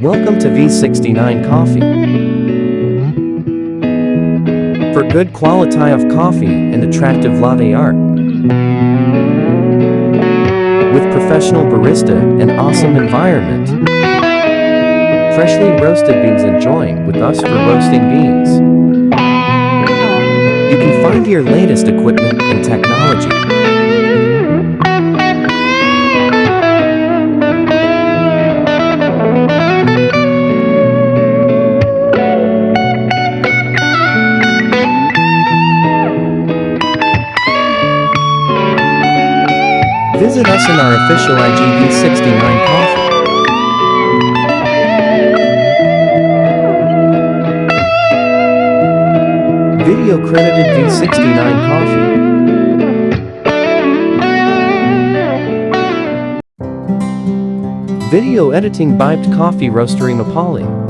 Welcome to V69 Coffee. For good quality of coffee and attractive latte art. With professional barista and awesome environment. Freshly roasted beans enjoying with us for roasting beans. You can find your latest equipment and technology. Visit us in our official IGV69 coffee. Video credited V69 coffee. Video editing Bibed Coffee Roastery Mapali.